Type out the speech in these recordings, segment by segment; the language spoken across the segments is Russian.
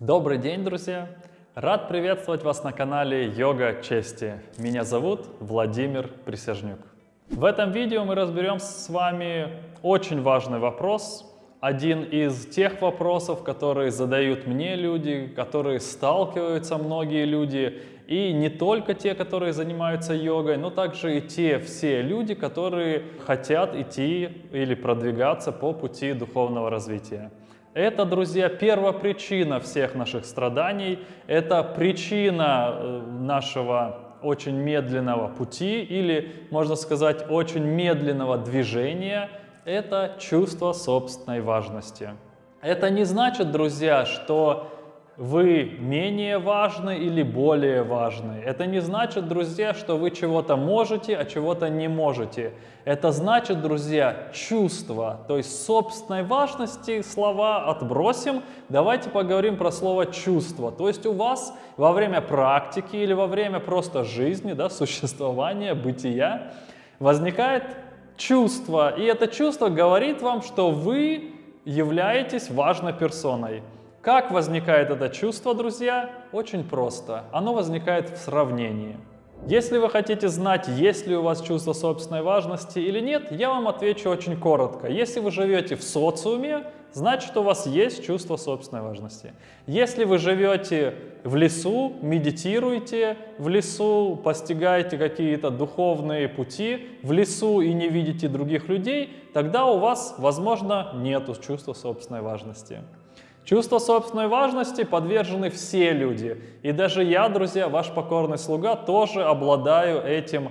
Добрый день, друзья! Рад приветствовать вас на канале Йога Чести. Меня зовут Владимир Присяжнюк. В этом видео мы разберем с вами очень важный вопрос, один из тех вопросов, которые задают мне люди, которые сталкиваются многие люди, и не только те, которые занимаются йогой, но также и те все люди, которые хотят идти или продвигаться по пути духовного развития. Это, друзья, первопричина всех наших страданий, это причина э, нашего очень медленного пути или, можно сказать, очень медленного движения, это чувство собственной важности. Это не значит, друзья, что вы менее важны или более важны. Это не значит, друзья, что вы чего-то можете, а чего-то не можете. Это значит, друзья, чувство, то есть собственной важности слова отбросим. Давайте поговорим про слово чувство. То есть у вас во время практики или во время просто жизни, да, существования, бытия возникает чувство. И это чувство говорит вам, что вы являетесь важной персоной. Как возникает это чувство, друзья? Очень просто. Оно возникает в сравнении. Если вы хотите знать, есть ли у вас чувство собственной важности или нет, я вам отвечу очень коротко. Если вы живете в социуме, значит у вас есть чувство собственной важности. Если вы живете в лесу, медитируете в лесу, постигаете какие-то духовные пути в лесу и не видите других людей, тогда у вас, возможно, нет чувства собственной важности. Чувство собственной важности подвержены все люди. И даже я, друзья, ваш покорный слуга, тоже обладаю этим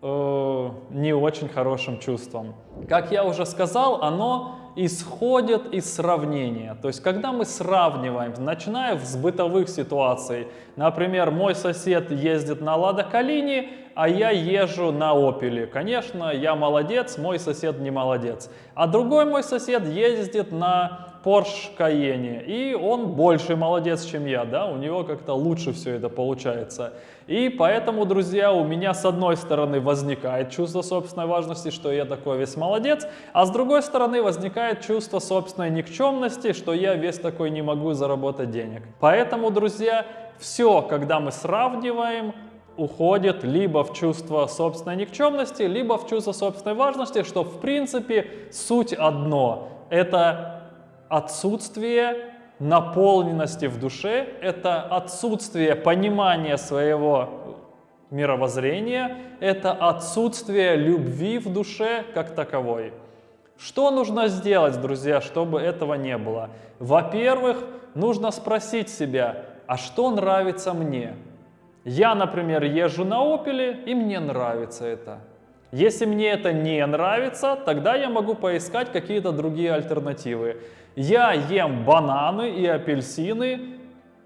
э, не очень хорошим чувством. Как я уже сказал, оно исходит из сравнения. То есть, когда мы сравниваем, начиная с бытовых ситуаций, например, мой сосед ездит на Лада Калини, а я езжу на Опеле. Конечно, я молодец, мой сосед не молодец. А другой мой сосед ездит на Porsche Cayenne, и он больше молодец, чем я, да, у него как-то лучше все это получается. И поэтому, друзья, у меня с одной стороны возникает чувство собственной важности, что я такой весь молодец, а с другой стороны возникает чувство собственной никчемности, что я весь такой не могу заработать денег. Поэтому, друзья, все, когда мы сравниваем, уходит либо в чувство собственной никчемности, либо в чувство собственной важности, что в принципе суть одно. Это отсутствие наполненности в душе, это отсутствие понимания своего мировоззрения, это отсутствие любви в душе как таковой. Что нужно сделать, друзья, чтобы этого не было? Во-первых, нужно спросить себя, а что нравится мне? Я, например, езжу на Opel, и мне нравится это. Если мне это не нравится, тогда я могу поискать какие-то другие альтернативы. Я ем бананы и апельсины,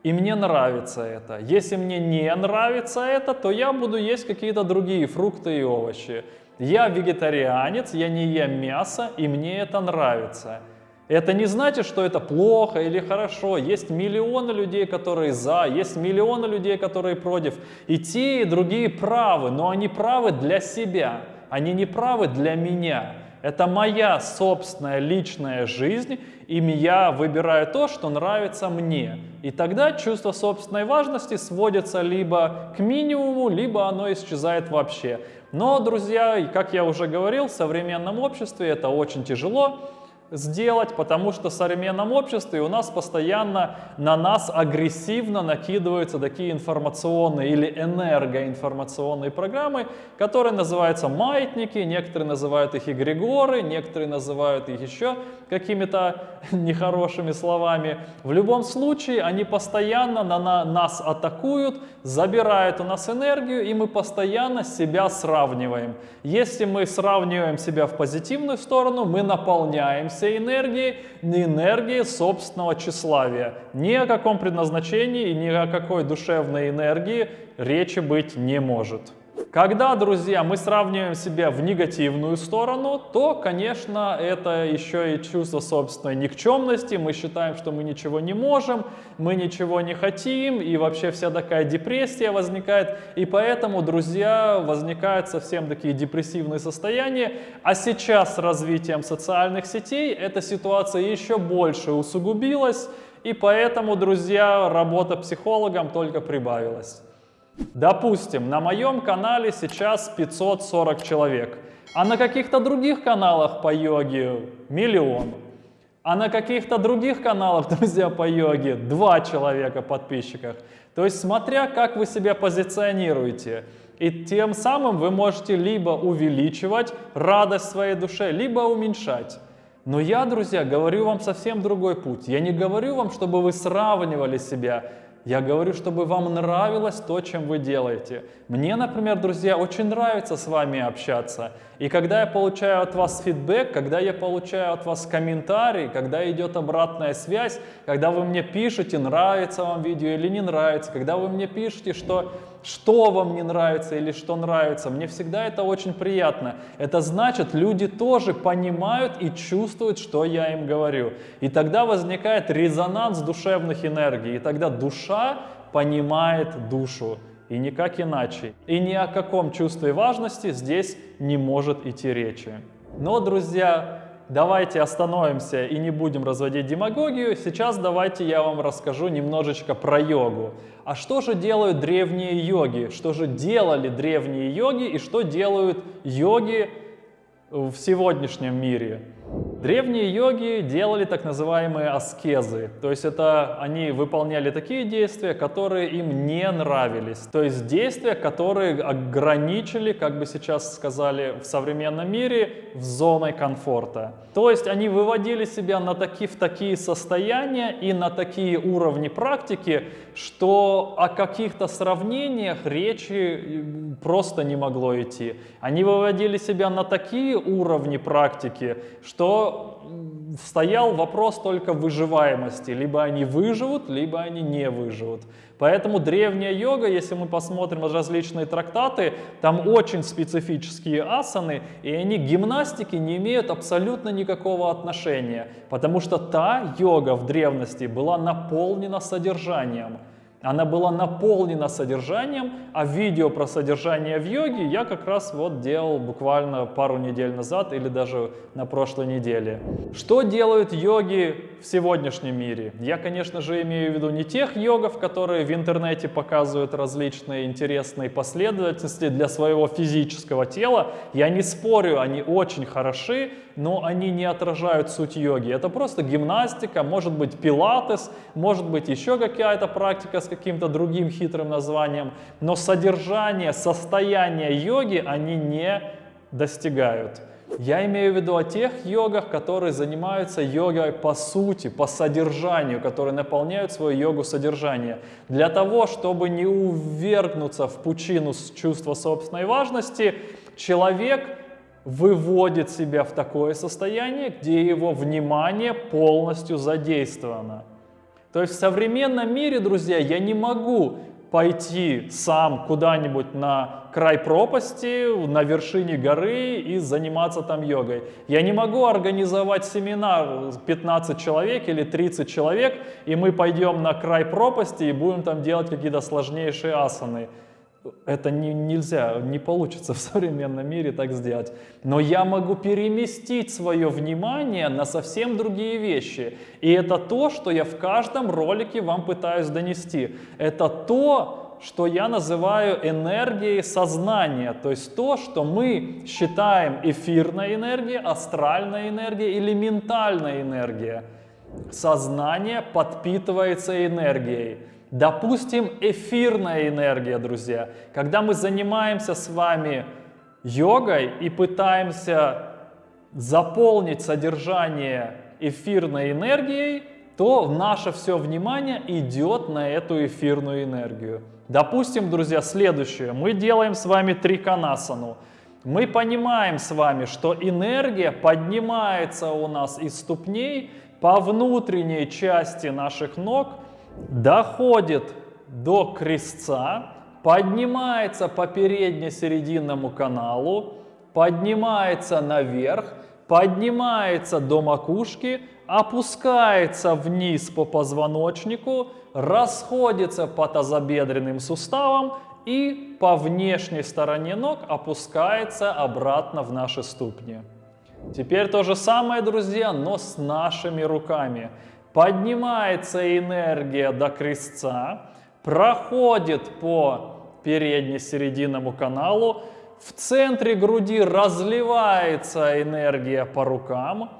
и мне нравится это. Если мне не нравится это, то я буду есть какие-то другие фрукты и овощи. Я вегетарианец, я не ем мясо, и мне это нравится. Это не значит, что это плохо или хорошо. Есть миллионы людей, которые за, есть миллионы людей, которые против. И те, и другие правы, но они правы для себя они не правы для меня. Это моя собственная личная жизнь, и я выбираю то, что нравится мне. И тогда чувство собственной важности сводится либо к минимуму, либо оно исчезает вообще. Но, друзья, как я уже говорил, в современном обществе это очень тяжело сделать, потому что в современном обществе у нас постоянно на нас агрессивно накидываются такие информационные или энергоинформационные программы, которые называются маятники, некоторые называют их эгрегоры, некоторые называют их еще какими-то нехорошими словами. В любом случае они постоянно на, на нас атакуют, забирают у нас энергию, и мы постоянно себя сравниваем. Если мы сравниваем себя в позитивную сторону, мы наполняемся всей энергии, не энергии собственного тщеславия. Ни о каком предназначении и ни о какой душевной энергии речи быть не может. Когда, друзья, мы сравниваем себя в негативную сторону, то, конечно, это еще и чувство собственной никчемности. Мы считаем, что мы ничего не можем, мы ничего не хотим, и вообще вся такая депрессия возникает. И поэтому, друзья, возникают совсем такие депрессивные состояния. А сейчас с развитием социальных сетей эта ситуация еще больше усугубилась. и поэтому, друзья, работа психологом только прибавилась. Допустим, на моем канале сейчас 540 человек, а на каких-то других каналах по йоге миллион. А на каких-то других каналах, друзья, по йоге 2 человека подписчиков. То есть смотря как вы себя позиционируете. И тем самым вы можете либо увеличивать радость в своей душе, либо уменьшать. Но я, друзья, говорю вам совсем другой путь. Я не говорю вам, чтобы вы сравнивали себя я говорю, чтобы вам нравилось то, чем вы делаете. Мне, например, друзья, очень нравится с вами общаться. И когда я получаю от вас фидбэк, когда я получаю от вас комментарий, когда идет обратная связь, когда вы мне пишете, нравится вам видео или не нравится, когда вы мне пишете, что что вам не нравится или что нравится. Мне всегда это очень приятно. Это значит, люди тоже понимают и чувствуют, что я им говорю. И тогда возникает резонанс душевных энергий. И тогда душа понимает душу. И никак иначе. И ни о каком чувстве важности здесь не может идти речи. Но, друзья, давайте остановимся и не будем разводить демагогию. Сейчас давайте я вам расскажу немножечко про йогу. А что же делают древние йоги? Что же делали древние йоги и что делают йоги в сегодняшнем мире? Древние йоги делали так называемые аскезы, то есть это они выполняли такие действия, которые им не нравились, то есть действия, которые ограничили, как бы сейчас сказали в современном мире, в зоной комфорта. То есть они выводили себя на таки, в такие состояния и на такие уровни практики, что о каких-то сравнениях речи э, просто не могло идти. Они выводили себя на такие уровни практики, что стоял вопрос только выживаемости. Либо они выживут, либо они не выживут. Поэтому древняя йога, если мы посмотрим различные трактаты, там очень специфические асаны, и они к гимнастике не имеют абсолютно никакого отношения, потому что та йога в древности была наполнена содержанием. Она была наполнена содержанием, а видео про содержание в йоге я как раз вот делал буквально пару недель назад или даже на прошлой неделе. Что делают йоги в сегодняшнем мире? Я, конечно же, имею в виду не тех йогов, которые в интернете показывают различные интересные последовательности для своего физического тела. Я не спорю, они очень хороши, но они не отражают суть йоги. Это просто гимнастика, может быть пилатес, может быть еще какая-то практика с каким-то другим хитрым названием, но содержание, состояние йоги они не достигают. Я имею в виду о тех йогах, которые занимаются йогой по сути, по содержанию, которые наполняют свою йогу содержание. Для того, чтобы не увергнуться в пучину чувства собственной важности, человек выводит себя в такое состояние, где его внимание полностью задействовано. То есть в современном мире, друзья, я не могу пойти сам куда-нибудь на край пропасти, на вершине горы и заниматься там йогой. Я не могу организовать семинар 15 человек или 30 человек, и мы пойдем на край пропасти и будем там делать какие-то сложнейшие асаны это не, нельзя, не получится в современном мире так сделать. Но я могу переместить свое внимание на совсем другие вещи. И это то, что я в каждом ролике вам пытаюсь донести. Это то, что я называю энергией сознания. То есть то, что мы считаем эфирной энергией, астральной энергией или ментальной энергией. Сознание подпитывается энергией. Допустим, эфирная энергия, друзья. Когда мы занимаемся с вами йогой и пытаемся заполнить содержание эфирной энергией, то наше все внимание идет на эту эфирную энергию. Допустим, друзья, следующее. Мы делаем с вами триканасану. Мы понимаем с вами, что энергия поднимается у нас из ступней по внутренней части наших ног – доходит до крестца, поднимается по передне-серединному каналу, поднимается наверх, поднимается до макушки, опускается вниз по позвоночнику, расходится по тазобедренным суставам и по внешней стороне ног опускается обратно в наши ступни. Теперь то же самое, друзья, но с нашими руками. Поднимается энергия до крестца, проходит по передне-серединному каналу, в центре груди разливается энергия по рукам,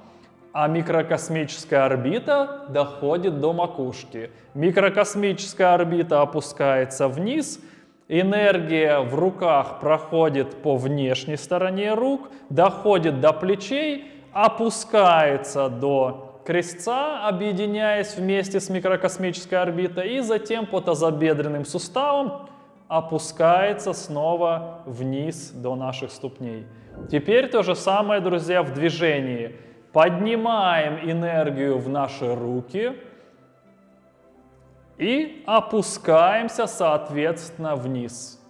а микрокосмическая орбита доходит до макушки. Микрокосмическая орбита опускается вниз, энергия в руках проходит по внешней стороне рук, доходит до плечей, опускается до крестца, объединяясь вместе с микрокосмической орбитой, и затем по тазобедренным суставам опускается снова вниз до наших ступней. Теперь то же самое, друзья, в движении. Поднимаем энергию в наши руки и опускаемся, соответственно, вниз.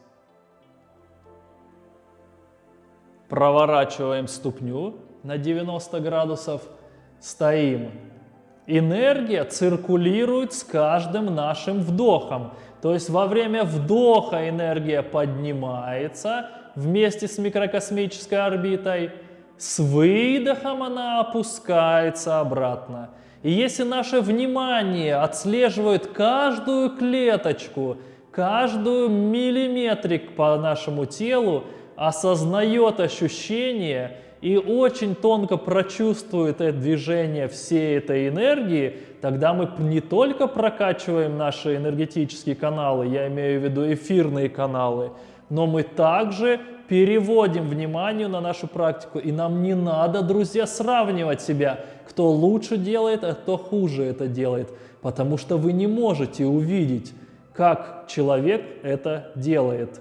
Проворачиваем ступню на 90 градусов, стоим. Энергия циркулирует с каждым нашим вдохом. То есть во время вдоха энергия поднимается вместе с микрокосмической орбитой, с выдохом она опускается обратно. И если наше внимание отслеживает каждую клеточку, каждую миллиметрик по нашему телу, осознает ощущение и очень тонко прочувствует это движение всей этой энергии, тогда мы не только прокачиваем наши энергетические каналы, я имею в виду эфирные каналы, но мы также переводим внимание на нашу практику. И нам не надо, друзья, сравнивать себя, кто лучше делает, а кто хуже это делает. Потому что вы не можете увидеть, как человек это делает.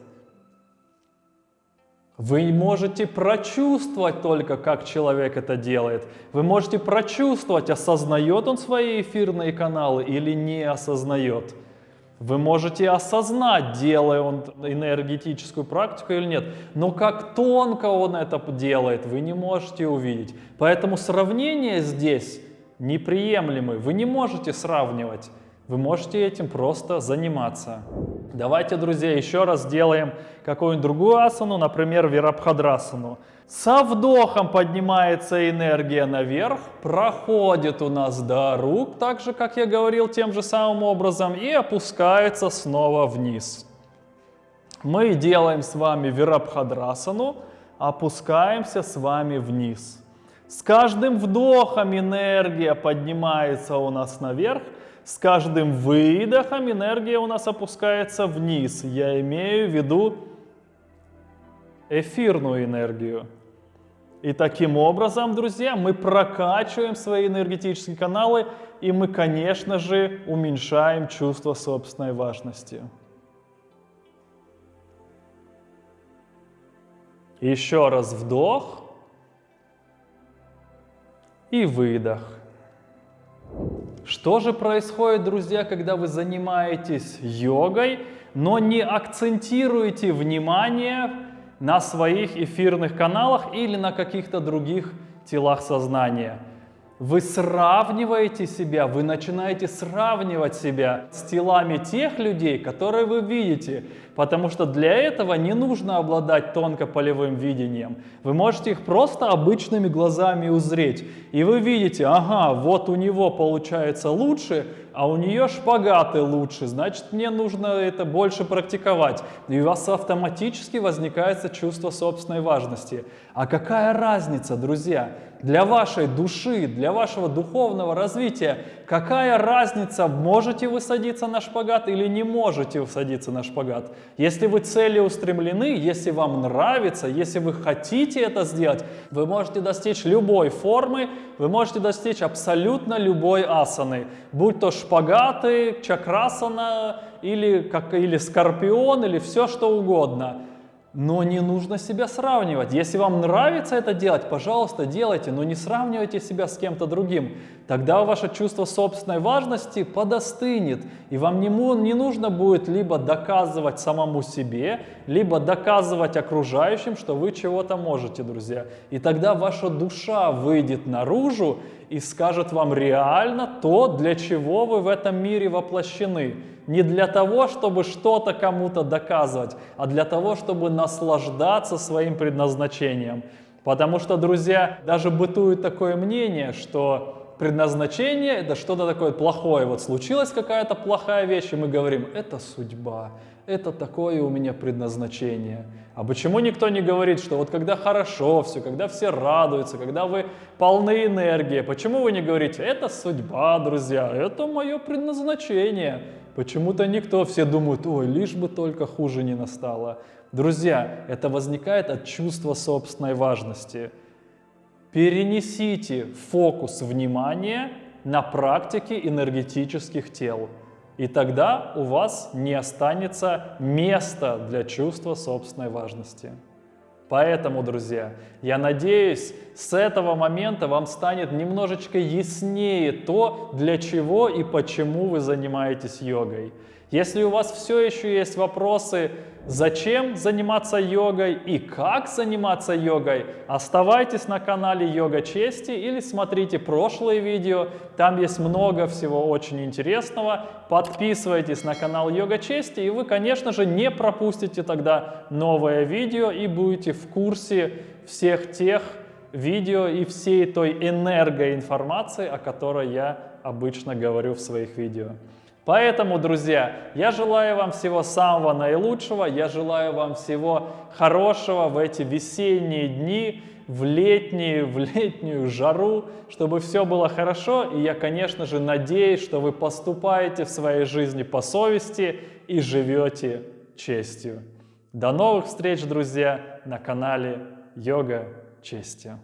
Вы можете прочувствовать только, как человек это делает. Вы можете прочувствовать, осознает он свои эфирные каналы или не осознает. Вы можете осознать, делая он энергетическую практику или нет. Но как тонко он это делает, вы не можете увидеть. Поэтому сравнение здесь неприемлемы. Вы не можете сравнивать. Вы можете этим просто заниматься. Давайте, друзья, еще раз сделаем какую-нибудь другую асану, например, вирабхадрасану. Со вдохом поднимается энергия наверх, проходит у нас до рук, так же, как я говорил, тем же самым образом, и опускается снова вниз. Мы делаем с вами вирабхадрасану, опускаемся с вами вниз. С каждым вдохом энергия поднимается у нас наверх, с каждым выдохом энергия у нас опускается вниз. Я имею в виду эфирную энергию. И таким образом, друзья, мы прокачиваем свои энергетические каналы, и мы, конечно же, уменьшаем чувство собственной важности. Еще раз вдох и выдох. Что же происходит, друзья, когда вы занимаетесь йогой, но не акцентируете внимание на своих эфирных каналах или на каких-то других телах сознания? Вы сравниваете себя, вы начинаете сравнивать себя с телами тех людей, которые вы видите, потому что для этого не нужно обладать тонко-полевым видением. Вы можете их просто обычными глазами узреть, и вы видите, ага, вот у него получается лучше, а у нее шпагаты лучше, значит мне нужно это больше практиковать. И у вас автоматически возникает чувство собственной важности. А какая разница, друзья, для вашей души, для вашего духовного развития, какая разница, можете вы садиться на шпагат или не можете вы садиться на шпагат? Если вы целеустремлены, если вам нравится, если вы хотите это сделать, вы можете достичь любой формы, вы можете достичь абсолютно любой асаны, будь то шпагаты, чакрасана или, как, или скорпион, или все что угодно. Но не нужно себя сравнивать. Если вам нравится это делать, пожалуйста, делайте, но не сравнивайте себя с кем-то другим. Тогда ваше чувство собственной важности подостынет, и вам не, не нужно будет либо доказывать самому себе, либо доказывать окружающим, что вы чего-то можете, друзья. И тогда ваша душа выйдет наружу и скажет вам реально то, для чего вы в этом мире воплощены не для того, чтобы что-то кому-то доказывать, а для того, чтобы наслаждаться своим предназначением. Потому что, друзья, даже бытует такое мнение, что предназначение это что-то такое плохое. Вот случилась какая-то плохая вещь, и мы говорим, это судьба, это такое у меня предназначение. А почему никто не говорит, что вот когда хорошо все, когда все радуются, когда вы полны энергии, почему вы не говорите, это судьба, друзья, это мое предназначение? Почему-то никто, все думают, ой, лишь бы только хуже не настало. Друзья, это возникает от чувства собственной важности. Перенесите фокус внимания на практике энергетических тел. И тогда у вас не останется места для чувства собственной важности. Поэтому, друзья, я надеюсь, с этого момента вам станет немножечко яснее то, для чего и почему вы занимаетесь йогой. Если у вас все еще есть вопросы, зачем заниматься йогой и как заниматься йогой, оставайтесь на канале Йога Чести или смотрите прошлые видео, там есть много всего очень интересного. Подписывайтесь на канал Йога Чести и вы, конечно же, не пропустите тогда новое видео и будете в курсе всех тех видео и всей той энергоинформации, о которой я обычно говорю в своих видео. Поэтому, друзья, я желаю вам всего самого наилучшего, я желаю вам всего хорошего в эти весенние дни, в летнюю, в летнюю жару, чтобы все было хорошо. И я, конечно же, надеюсь, что вы поступаете в своей жизни по совести и живете честью. До новых встреч, друзья, на канале Йога Честью.